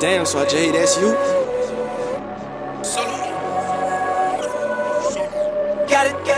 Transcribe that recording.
Damn, so Jay, that's you. Got it, got it.